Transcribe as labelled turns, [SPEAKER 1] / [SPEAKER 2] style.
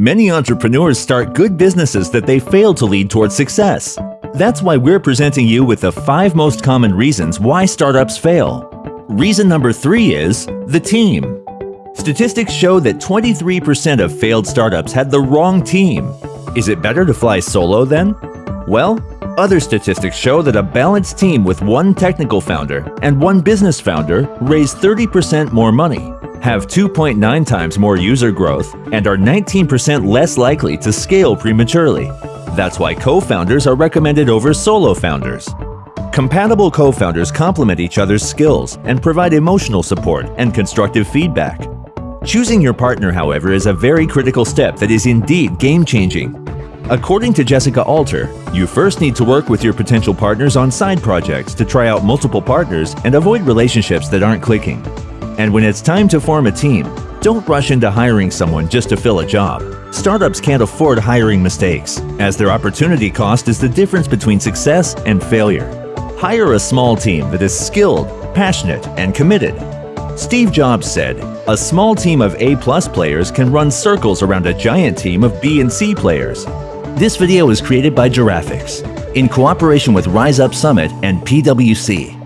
[SPEAKER 1] Many entrepreneurs start good businesses that they fail to lead towards success. That's why we're presenting you with the five most common reasons why startups fail. Reason number three is the team. Statistics show that 23% of failed startups had the wrong team. Is it better to fly solo then? Well, other statistics show that a balanced team with one technical founder and one business founder raise 30% more money have 2.9 times more user growth, and are 19% less likely to scale prematurely. That's why co-founders are recommended over solo founders. Compatible co-founders complement each other's skills and provide emotional support and constructive feedback. Choosing your partner, however, is a very critical step that is indeed game-changing. According to Jessica Alter, you first need to work with your potential partners on side projects to try out multiple partners and avoid relationships that aren't clicking. And when it's time to form a team, don't rush into hiring someone just to fill a job. Startups can't afford hiring mistakes, as their opportunity cost is the difference between success and failure. Hire a small team that is skilled, passionate, and committed. Steve Jobs said, a small team of A-plus players can run circles around a giant team of B and C players. This video is created by Giraffix in cooperation with Rise Up Summit and PwC.